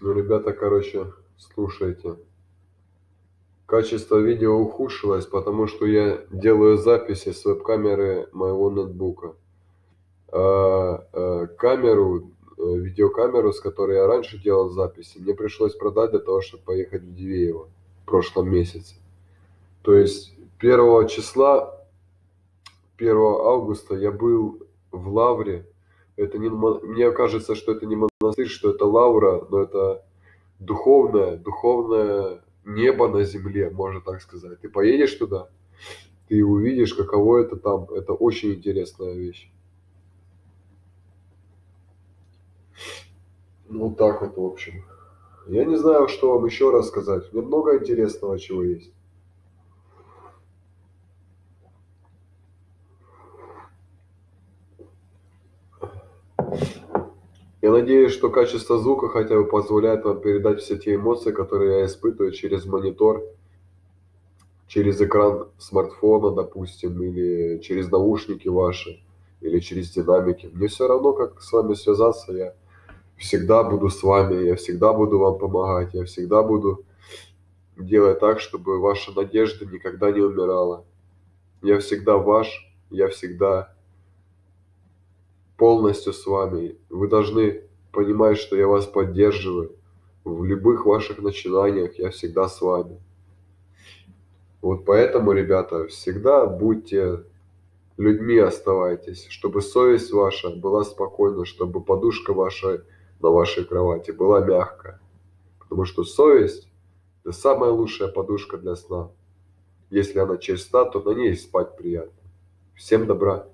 Ну, ребята, короче, слушайте. Качество видео ухудшилось, потому что я делаю записи с веб-камеры моего ноутбука. А, а, камеру, э, видеокамеру, с которой я раньше делал записи, мне пришлось продать для того, чтобы поехать в Дивеево в прошлом месяце. То есть 1 числа, 1 августа я был в Лавре. Это не, мне кажется, что это не монастырь, что это Лавра, но это духовное, духовное небо на земле, можно так сказать. Ты поедешь туда, ты увидишь, каково это там. Это очень интересная вещь. Ну, так вот, в общем. Я не знаю, что вам еще рассказать. Мне много интересного чего есть. Я надеюсь, что качество звука хотя бы позволяет вам передать все те эмоции, которые я испытываю через монитор, через экран смартфона, допустим, или через наушники ваши, или через динамики. Мне все равно, как с вами связаться, я всегда буду с вами, я всегда буду вам помогать, я всегда буду делать так, чтобы ваша надежда никогда не умирала. Я всегда ваш, я всегда полностью с вами. Вы должны понимать, что я вас поддерживаю. В любых ваших начинаниях я всегда с вами. Вот поэтому, ребята, всегда будьте людьми оставайтесь, чтобы совесть ваша была спокойна, чтобы подушка ваша на вашей кровати была мягкая. Потому что совесть – это самая лучшая подушка для сна. Если она чиста, то на ней спать приятно. Всем добра!